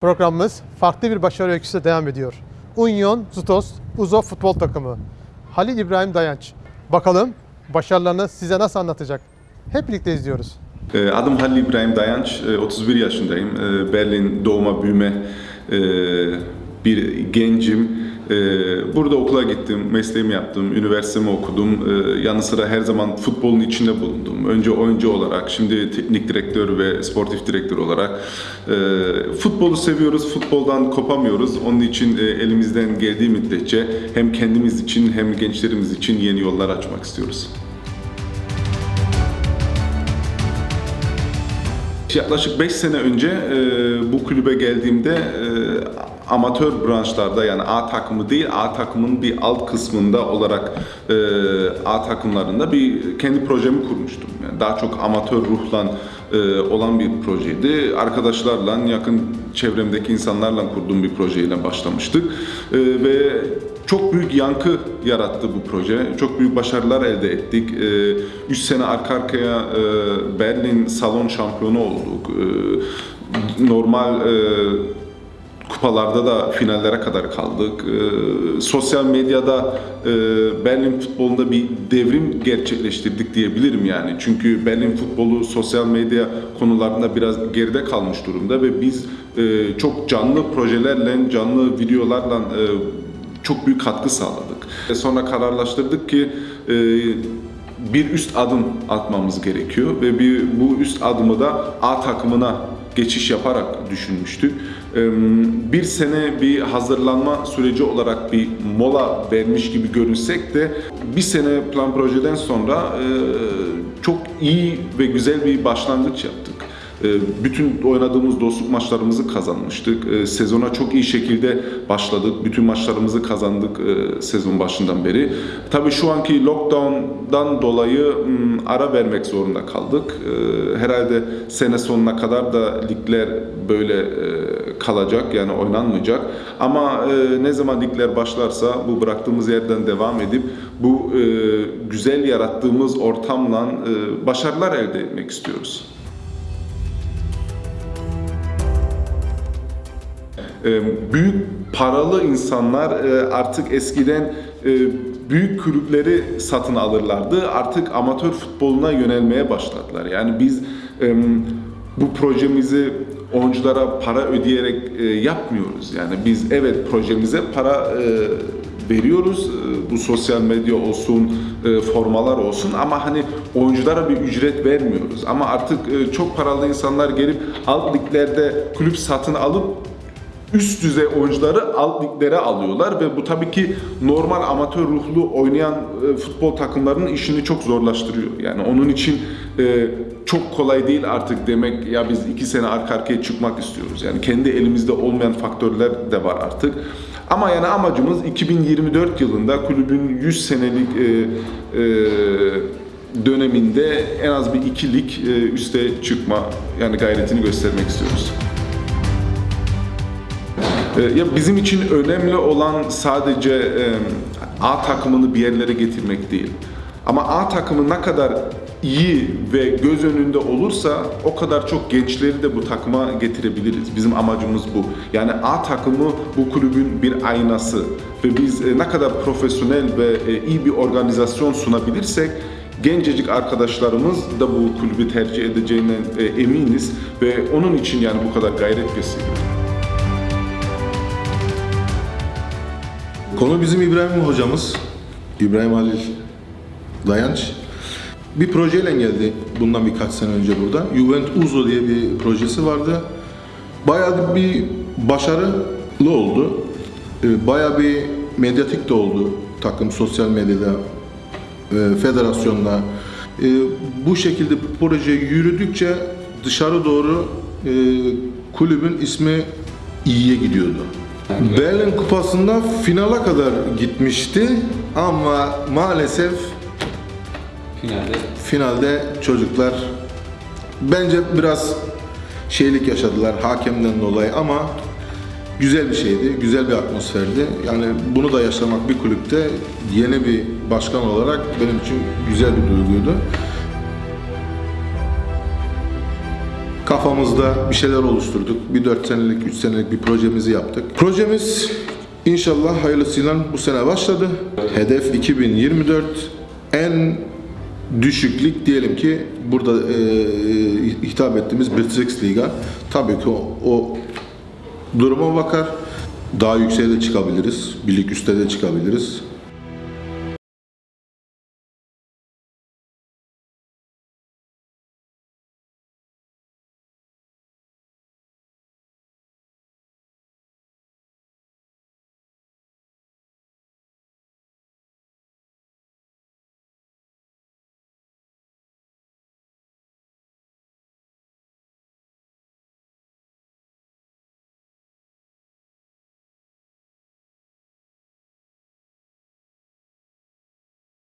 Programımız farklı bir başarı öyküsü devam ediyor. Union Zutos Uzo futbol takımı. Halil İbrahim Dayanç. Bakalım başarılarını size nasıl anlatacak? Hep birlikte izliyoruz. Ee, Adım Halil İbrahim Dayanç, Ee, 31 yaşındayım. Ee, Berlin doğma büyüme ee, bir gencim. Ee, Burada okula gittim, mesleğimi yaptım, üniversitemi okudum. Ee, Yanı sıra her zaman futbolun içinde bulundum. Önce oyuncu olarak, şimdi teknik direktör ve sportif direktör olarak. Ee, Futbolu seviyoruz, futboldan kopamıyoruz. Onun için e, elimizden geldiği müddetçe hem kendimiz için hem gençlerimiz için yeni yollar açmak istiyoruz. Yaklaşık 5 sene önce e, bu kulübe geldiğimde e, amatör branşlarda yani A takımı değil A takımın bir alt kısmında olarak e, A takımlarında bir kendi projemi kurmuştum. Yani daha çok amatör ruhla e, olan bir projeydi. Arkadaşlarla, yakın çevremdeki insanlarla kurduğum bir projeyle başlamıştık. E, ve çok büyük yankı yarattı bu proje. Çok büyük başarılar elde ettik. 3 sene arka arkaya e, Berlin salon şampiyonu olduk. E, Normal e, kupalarda da finallere kadar kaldık. Ee, sosyal medyada e, Berlin futbolunda bir devrim gerçekleştirdik diyebilirim yani. Çünkü Berlin futbolu sosyal medya konularında biraz geride kalmış durumda ve biz çok canlı projelerle, canlı videolarla çok büyük katkı sağladık. E, Sonra kararlaştırdık ki e, bir üst adım atmamız gerekiyor ve bir bu üst adımı da A takımına geçiş yaparak düşünmüştük. Ee, Bir sene bir hazırlanma süreci olarak bir mola vermiş gibi görünsek de bir sene plan projeden sonra e, çok iyi ve güzel bir başlangıç yaptık. Ee, Bütün oynadığımız dostluk maçlarımızı kazanmıştık. Ee, Sezona çok iyi şekilde başladık. Bütün maçlarımızı kazandık e, sezon başından beri. Tabii şu anki lockdown'dan dolayı m, ara vermek zorunda kaldık. Herhalde sene sonuna kadar da ligler böyle e, kalacak yani oynanmayacak. Ama e, ne zaman ligler başlarsa bu bıraktığımız yerden devam edip bu e, güzel yarattığımız ortamla e, başarılar elde etmek istiyoruz. Büyük paralı insanlar e, artık eskiden e, büyük kulüpleri satın alırlardı. Artık amatör futboluna yönelmeye başladılar. Yani biz e, bu projemizi oyunculara para ödeyerek yapmıyoruz. Yani biz evet projemize para veriyoruz. Bu sosyal medya olsun, formalar olsun ama hani oyunculara bir ücret vermiyoruz. Ama artık çok paralı insanlar gelip alt liglerde kulüp satın alıp üst düzey oyuncuları alt liglere alıyorlar ve bu tabii ki normal amatör ruhlu oynayan e, futbol takımlarının işini çok zorlaştırıyor. Yani onun için e, çok kolay değil artık demek ya biz iki sene arka arkaya çıkmak istiyoruz. Yani kendi elimizde olmayan faktörler de var artık. Ama yani amacımız 2024 yılında kulübün 100 senelik e, e, döneminde en az bir iki lig e, üste çıkma yani gayretini göstermek istiyoruz. Ee, Ya bizim için önemli olan sadece A takımını bir yerlere getirmek değil. Ama A takımı ne kadar iyi ve göz önünde olursa o kadar çok gençleri de bu takıma getirebiliriz. Bizim amacımız bu. Yani A takımı bu kulübün bir aynası ve biz e, ne kadar profesyonel ve e, iyi bir organizasyon sunabilirsek gencecik arkadaşlarımız da bu kulübü tercih edeceğine e, eminiz ve onun için yani bu kadar gayret gösteriyoruz. Konu bizim İbrahim hocamız. İbrahim Halil Dayanç. Bir projeyle geldi bundan birkaç sene önce burada. Juvent Uzo diye bir projesi vardı. Bayağı bir başarılı oldu. Ee, Bayağı bir medyatik de oldu takım sosyal medyada, e, federasyonda. Ee, Bu şekilde proje yürüdükçe dışarı doğru e, kulübün ismi iyiye gidiyordu. Berlin Kupası'nda finala kadar gitmişti ama maalesef Finalde finalde çocuklar bence biraz şeylik yaşadılar hakemden dolayı ama güzel bir şeydi, güzel bir atmosferdi. Yani bunu da yaşamak bir kulüpte yeni bir başkan olarak benim için güzel bir duyguydu. Kafamızda bir şeyler oluşturduk. Bir 4 senelik, 3 senelik bir projemizi yaptık. Projemiz inşallah hayırlısıyla bu sene başladı. Hedef 2024 en düşüklük diyelim ki burada e, hitap ettiğimiz British Liga. Tabii ki o, o duruma bakar. Daha yükseğe de çıkabiliriz. Bir lig üstte de çıkabiliriz.